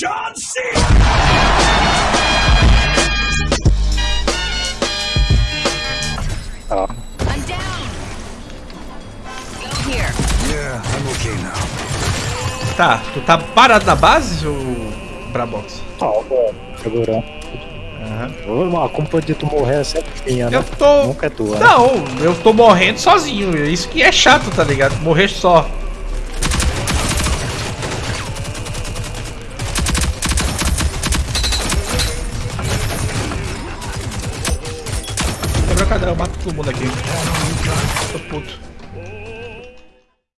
John C. Ó. I'm down. Go here. Yeah, I'm okay now. Tá, tu tá parado na base, ou Brabox? Ó, ó, segurando. Aham. A culpa de tu morrer é sempre minha, né? Eu tô. Nunca é tua. né? Não, eu tô morrendo sozinho. Isso que é chato, tá ligado? Morrer só. Quebra o cadrão, eu mato todo mundo aqui.